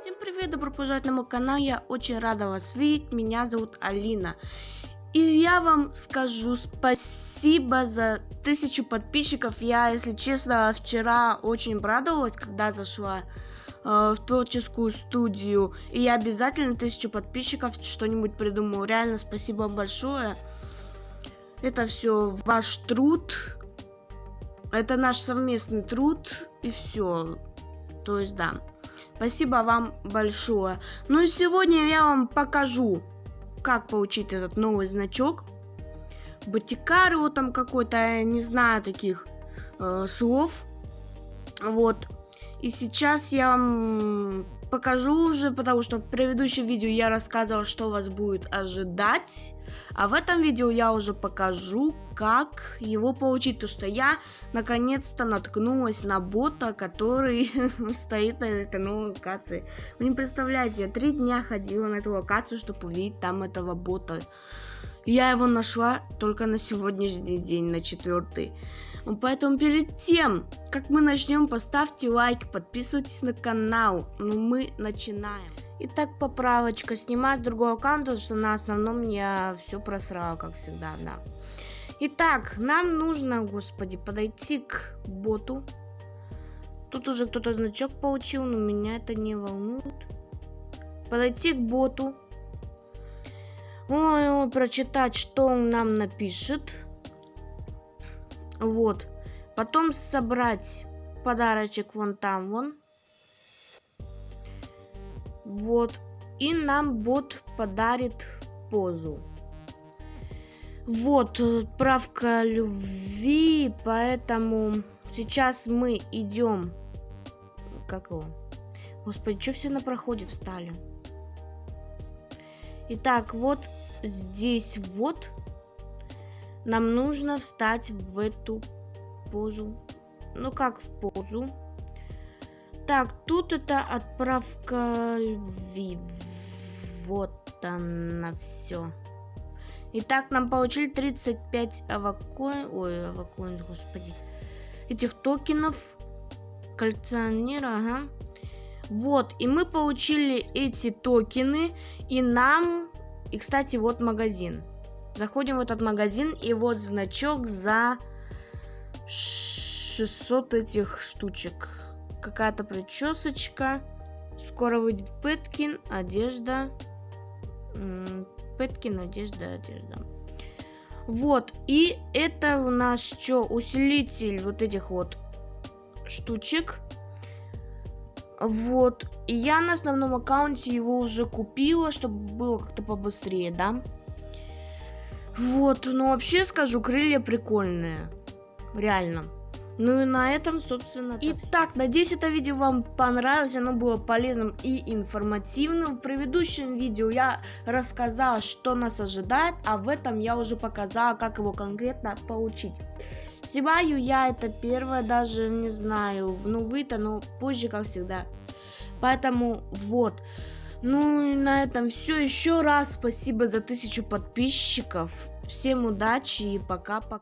Всем привет, добро пожаловать на мой канал, я очень рада вас видеть, меня зовут Алина. И я вам скажу спасибо за тысячу подписчиков, я, если честно, вчера очень обрадовалась, когда зашла э, в творческую студию, и я обязательно тысячу подписчиков что-нибудь придумаю, реально спасибо большое. Это все ваш труд, это наш совместный труд, и все, то есть да. Спасибо вам большое. Ну и сегодня я вам покажу, как получить этот новый значок. Батикар вот там какой-то, я не знаю таких э, слов. Вот. И сейчас я вам покажу уже, потому что в предыдущем видео я рассказывал, что вас будет ожидать. А в этом видео я уже покажу, как его получить. То, что я наконец-то наткнулась на бота, который стоит на этой новой локации. Вы не представляете, я три дня ходила на эту локацию, чтобы увидеть там этого бота. Я его нашла только на сегодняшний день, на четвертый. Поэтому перед тем, как мы начнем, поставьте лайк, подписывайтесь на канал. Ну, мы начинаем. Итак, поправочка. Снимать другой аккаунт, потому что на основном я все просрала, как всегда, да. Итак, нам нужно, господи, подойти к боту. Тут уже кто-то значок получил, но меня это не волнует. Подойти к боту. Ой, прочитать, что он нам напишет. Вот. Потом собрать подарочек вон там, вон. Вот. И нам бот подарит позу. Вот, правка любви, поэтому сейчас мы идем. Как его? Господи, что все на проходе встали? Итак, вот здесь вот нам нужно встать в эту позу. Ну как в позу? Так, тут это отправка любви. Вот она все. Итак, нам получили 35 авакоин... Ой, авакоин, господи. Этих токенов. Коллекционера, ага. Вот, и мы получили эти токены. И нам... И, кстати, вот магазин. Заходим в этот магазин, и вот значок за 600 этих штучек. Какая-то причесочка. Скоро выйдет Пэткин, одежда. Пэткин, одежда, одежда. Вот, и это у нас что, усилитель вот этих вот штучек. Вот, и я на основном аккаунте его уже купила, чтобы было как-то побыстрее, да? Вот, ну вообще скажу, крылья прикольные. Реально. Ну и на этом, собственно, Итак, надеюсь, это видео вам понравилось, оно было полезным и информативным. В предыдущем видео я рассказала, что нас ожидает, а в этом я уже показала, как его конкретно получить. Снимаю я это первое, даже не знаю, ну вы-то, но позже, как всегда. Поэтому вот. Ну и на этом все. Еще раз спасибо за тысячу подписчиков. Всем удачи и пока-пока.